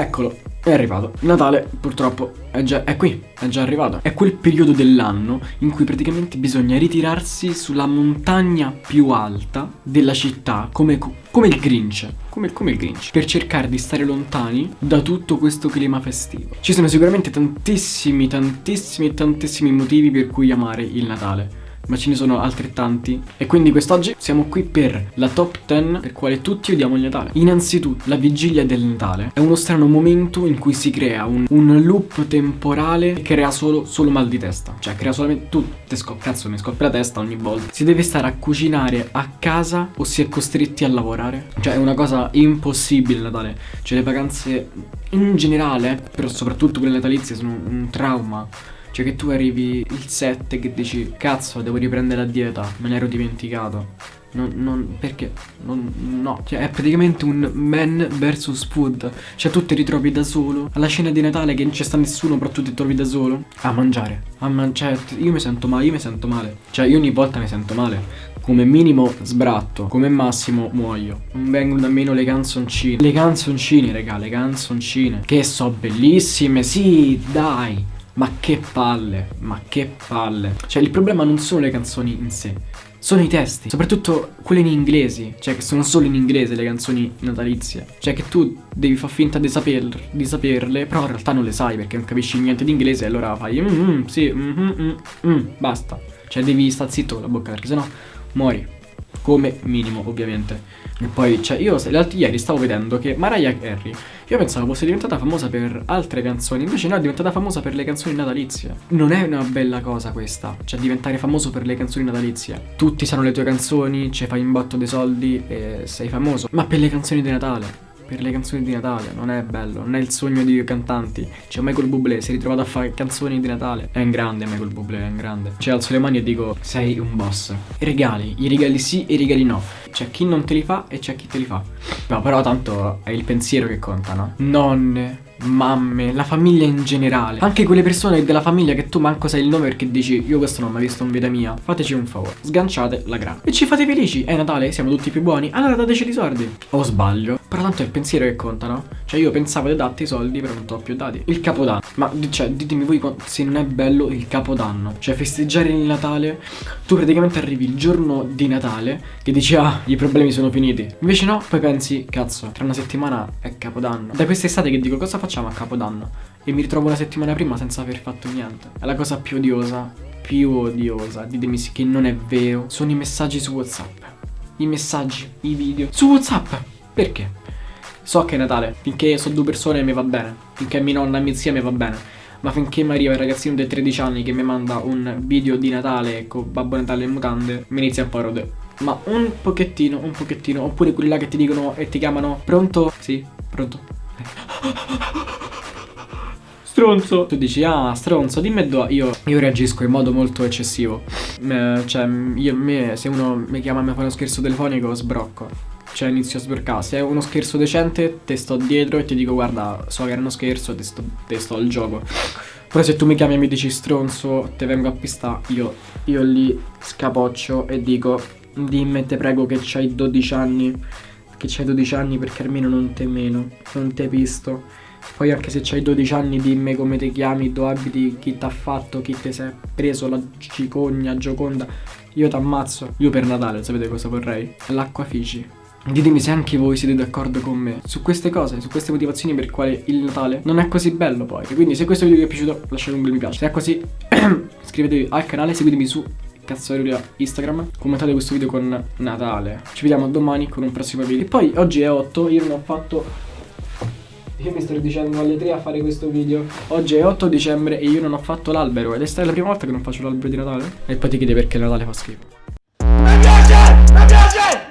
Eccolo, è arrivato. Natale purtroppo è già è qui, è già arrivato. È quel periodo dell'anno in cui praticamente bisogna ritirarsi sulla montagna più alta della città, come, come il Grinch. Come, come il Grinch. Per cercare di stare lontani da tutto questo clima festivo. Ci sono sicuramente tantissimi, tantissimi, tantissimi motivi per cui amare il Natale ma ce ne sono altrettanti. E quindi quest'oggi siamo qui per la top 10 per quale tutti odiamo il Natale. Innanzitutto, la vigilia del Natale è uno strano momento in cui si crea un, un loop temporale che crea solo, solo, mal di testa. Cioè, crea solamente... Tu, te cazzo, mi scoppia la testa ogni volta. Si deve stare a cucinare a casa o si è costretti a lavorare. Cioè, è una cosa impossibile il Natale. Cioè, le vacanze in generale, però soprattutto quelle natalizie, sono un trauma. Cioè che tu arrivi il 7 che dici Cazzo devo riprendere la dieta Me ne ero dimenticato non, non, perché? Non, no, cioè è praticamente un man versus food Cioè tu ti ritrovi da solo Alla cena di Natale che non c'è sta nessuno Però tu ti trovi da solo A mangiare A mangiare Cioè io mi sento male Io mi sento male Cioè io ogni volta mi sento male come minimo sbratto, come massimo muoio. Non vengono nemmeno le canzoncine. Le canzoncine, raga, le canzoncine. Che so bellissime, sì, dai. Ma che palle, ma che palle. Cioè il problema non sono le canzoni in sé, sono i testi, soprattutto quelle in inglese, cioè che sono solo in inglese le canzoni natalizie. Cioè che tu devi far finta di, saper, di saperle, però in realtà non le sai perché non capisci niente di inglese e allora fai mm, mm, sì, mm, mm, mm, mm, basta. Cioè devi stare zitto con la bocca perché sennò muori. Come minimo, ovviamente. E poi, cioè, io ieri stavo vedendo che Mariah Carey, io pensavo fosse diventata famosa per altre canzoni, invece no, è diventata famosa per le canzoni natalizie. Non è una bella cosa questa, cioè diventare famoso per le canzoni natalizie. Tutti sanno le tue canzoni, ci fai in botto dei soldi e sei famoso. Ma per le canzoni di Natale, per le canzoni di Natale, non è bello, non è il sogno di cantanti. Cioè Michael Bublé si è ritrovato a fare canzoni di Natale. È un grande Michael Bublé, è un grande. Cioè alzo le mani e dico, sei un boss. I regali, i regali sì e i regali no. C'è chi non te li fa e c'è chi te li fa. No, però tanto è il pensiero che conta, no? Nonne, mamme, la famiglia in generale. Anche quelle persone della famiglia che tu manco sai il nome perché dici io questo non ho mai visto in vita mia. Fateci un favore, sganciate la grana. E ci fate felici. È Natale, siamo tutti più buoni. Allora dateci i soldi. O sbaglio. Però tanto è il pensiero che conta, no? Cioè io pensavo di darti i soldi, però non ti ho più dati. Il capodanno. Ma cioè, ditemi voi se non è bello il capodanno. Cioè festeggiare il Natale. Tu praticamente arrivi il giorno di Natale che dici ah, i problemi sono finiti. Invece no, poi pensi, cazzo, tra una settimana è capodanno. Da quest'estate che dico cosa facciamo a capodanno? E mi ritrovo una settimana prima senza aver fatto niente. È la cosa più odiosa, più odiosa, ditemi che non è vero. Sono i messaggi su WhatsApp. I messaggi, i video. Su WhatsApp. Perché? So che è Natale, finché sono due persone mi va bene, finché mia nonna e mia zia mi va bene. Ma finché mi arriva il ragazzino di 13 anni che mi manda un video di Natale con Babbo Natale in mutande, mi inizia a parode. Ma un pochettino, un pochettino, oppure quelli là che ti dicono e ti chiamano Pronto? Sì, pronto. Stronzo Tu dici ah stronzo dimmi dove io, io reagisco in modo molto eccessivo eh, Cioè io, me, se uno mi chiama e mi fa uno scherzo telefonico sbrocco cioè inizio a sbercare Se è uno scherzo decente te sto dietro e ti dico guarda so che era uno scherzo te sto, te sto al gioco Però se tu mi chiami e mi dici stronzo te vengo a pistare io, io lì scapoccio e dico dimmi te prego che c'hai 12 anni Che c'hai 12 anni perché almeno non te meno Non te visto poi anche se c'hai 12 anni dimmi come ti chiami, dove abiti, chi t'ha fatto, chi ti sei preso la cicogna, gioconda. Io t'ammazzo. Io per Natale sapete cosa vorrei? L'acqua Fiji. Ditemi se anche voi siete d'accordo con me su queste cose, su queste motivazioni per quale il Natale non è così bello poi. quindi se questo video vi è piaciuto lasciate un bel mi piace. Se è così iscrivetevi al canale, seguitemi su cazzarolia Instagram, commentate questo video con Natale. Ci vediamo domani con un prossimo video. E poi oggi è 8, io non ho fatto... Io mi sto dicendo alle 3 a fare questo video Oggi è 8 dicembre e io non ho fatto l'albero Ed è stata la prima volta che non faccio l'albero di Natale E poi ti chiede perché Natale fa schifo Mi piace! Mi piace!